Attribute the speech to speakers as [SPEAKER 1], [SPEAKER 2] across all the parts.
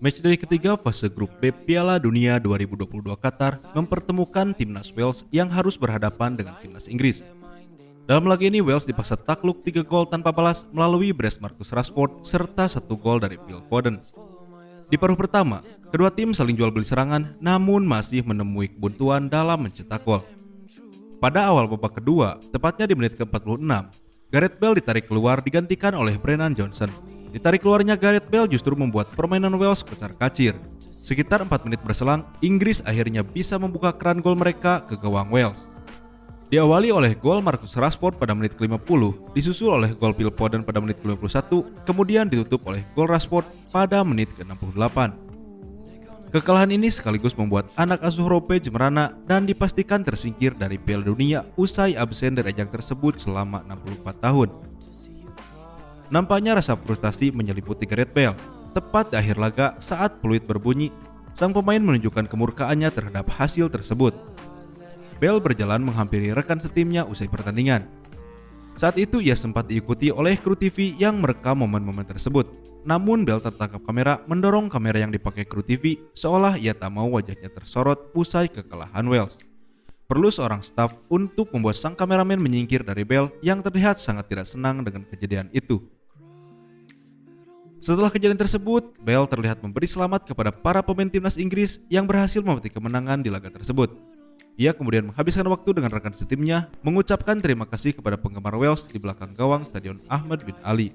[SPEAKER 1] Matchday ketiga fase grup B Piala Dunia 2022 Qatar mempertemukan timnas Wales yang harus berhadapan dengan timnas Inggris. Dalam laga ini Wales dipaksa takluk 3 gol tanpa balas melalui brace Marcus Rashford serta satu gol dari Phil Foden. Di paruh pertama, kedua tim saling jual beli serangan namun masih menemui kebuntuan dalam mencetak gol. Pada awal babak kedua, tepatnya di menit ke-46, Gareth Bale ditarik keluar digantikan oleh Brennan Johnson. Ditarik keluarnya Gareth Bale justru membuat permainan Wales pecar kacir. Sekitar 4 menit berselang, Inggris akhirnya bisa membuka keran gol mereka ke gawang Wales. Diawali oleh gol Marcus Rashford pada menit ke-50, disusul oleh gol Phil Foden pada menit ke-51, kemudian ditutup oleh gol Rashford pada menit ke-68. Kekalahan ini sekaligus membuat anak asuh Rope jemerana dan dipastikan tersingkir dari Piala Dunia usai absen dari ajang tersebut selama 64 tahun. Nampaknya rasa frustasi menyelimuti Gareth Bale. Tepat di akhir laga saat peluit berbunyi, sang pemain menunjukkan kemurkaannya terhadap hasil tersebut. Bale berjalan menghampiri rekan setimnya usai pertandingan. Saat itu ia sempat diikuti oleh kru TV yang merekam momen-momen tersebut. Namun Bale tertangkap kamera mendorong kamera yang dipakai kru TV seolah ia tak mau wajahnya tersorot usai kekalahan Wales. Perlu seorang staf untuk membuat sang kameramen menyingkir dari Bale yang terlihat sangat tidak senang dengan kejadian itu. Setelah kejadian tersebut, Bale terlihat memberi selamat kepada para pemain timnas Inggris yang berhasil memetik kemenangan di laga tersebut. Ia kemudian menghabiskan waktu dengan rekan setimnya, mengucapkan terima kasih kepada penggemar Wales di belakang gawang Stadion Ahmad bin Ali.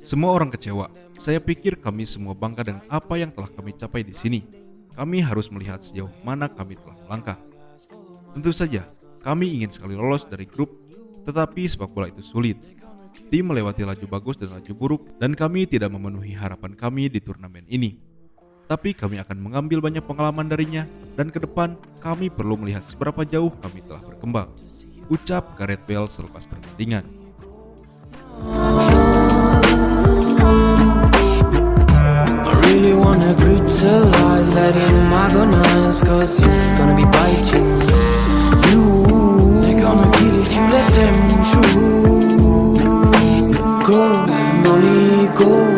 [SPEAKER 1] Semua orang kecewa. Saya pikir kami semua bangga dengan apa yang telah kami capai di sini. Kami harus melihat sejauh mana kami telah melangkah. Tentu saja, kami ingin sekali lolos dari grup tetapi sepak bola itu sulit. Tim melewati laju bagus dan laju buruk dan kami tidak memenuhi harapan kami di turnamen ini. Tapi kami akan mengambil banyak pengalaman darinya dan ke depan kami perlu melihat seberapa jauh kami telah berkembang. Ucap Gareth Bale selepas pertandingan. let them choose. Go, money, go